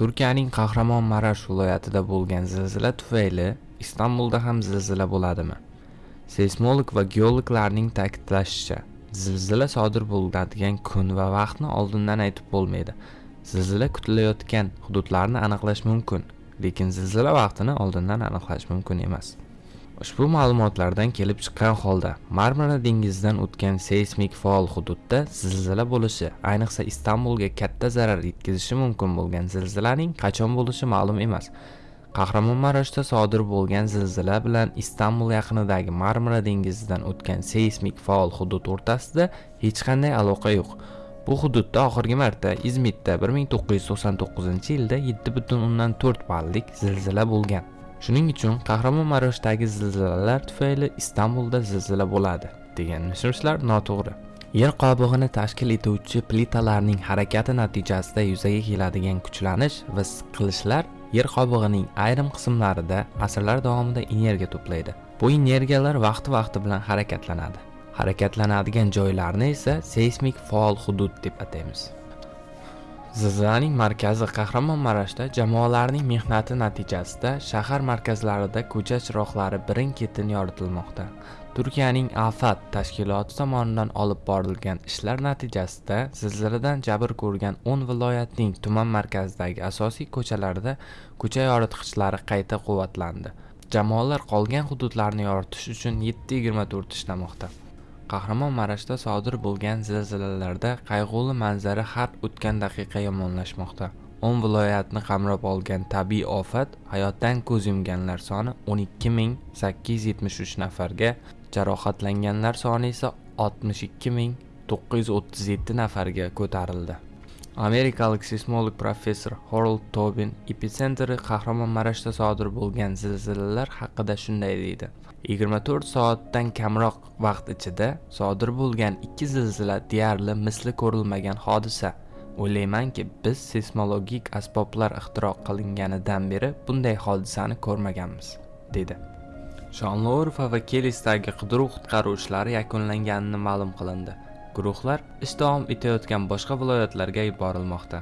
Turkiyaning qahramon marash viloyatida bo'lgan zilzila tufayli Istanbulda ham zilzila bo'ladimi? Seysmolog va geologlarning ta'kidlashicha, zilzila sodir bo'ladigan kun va vaqtni oldindan aytib bo'lmaydi. Zilzila kutilayotgan hududlarni aniqlash mumkin, lekin zilzila vaqtini oldindan aniqlash mumkin emas. Ushbu ma'lumotlardan kelib chiqqan holda Marmara dengizidan o'tgan seysmik faol hududda zilzila bo'lishi, ayniqsa Istanbulga katta zarar yetkazishi mumkin bo'lgan zilzilaning qachon bo'lishi ma'lum emas. Qahramonmaraşda sodir bo'lgan zilzila bilan Istanbul yaqinidagi Marmara dengizidan o'tgan seysmik faol hudud o'rtasida hech qanday aloqa yo'q. Bu hududda oxirgi marta Izmitda 1999-yilda 7.4 ballik zilzila bo'lgan. Shuning uchun Qahramonmaroshdagi zilzilalar tufayli Istanbulda zilzila bo'ladi degan mish-mishlar noto'g'ri. Yer qobig'ini tashkil etuvchi plitalarning harakati natijasida yuzaga keladigan kuchlanish va siqilishlar yer qobig'ining ayrim qismlarida asrlar davomida energiya to'playdi. Bu energiyalar vaqti-vaqti bilan harakatlanadi. Harakatlanadigan joylarni esa seysmik faol hudud deb ataymiz. Zilzilaning markazi Qahramonmarashda jamoalarning mehnati natijasida shahar markazlarida ko'cha chiroqlari birin-ketin yoritilmoqda. Turkiyaning Afat tashkiloti tomonidan olib borilgan ishlar natijasida zilziladan jabr ko'rgan 10 viloyatning tuman markazidagi asosiy ko'chalarda ko'cha yoritgichlari qayta quvvatlandi. Jamoalar qolgan hududlarni yoritish uchun 7/24 ishlamoqda. Qahramonmarashda sodir bo'lgan zilzilalarda qayg'uli manzara har o'tgan daqiqa yomonlashmoqda. 10 viloyatni qamrab olgan tabiiy ofat hayotdan ko'z yumganlar soni 12873 nafarga, jarohatlanganlar soni esa 62937 nafarga ko'tarildi. Amerikalik seysmolog professor Harold Tobin epitsentri Qahramonmarashda sodir bo'lgan zilzilalar haqida shunday deydi: 24 soatdan kamroq vaqt ichida sodir bo'lgan ikki zilzila deyarli misli ko'rilmagan hodisa. O'ylaymanki, biz seysmologik asboblar ixtiro qilinganidan beri bunday hodisani ko'rmaganmiz, dedi. Shonliurfa va Kelisdagi qidiruv-qutqaruv ishlari yakunlanganini ma'lum qilindi. Guruhlar ish davom etayotgan boshqa viloyatlarga yuborilmoqda.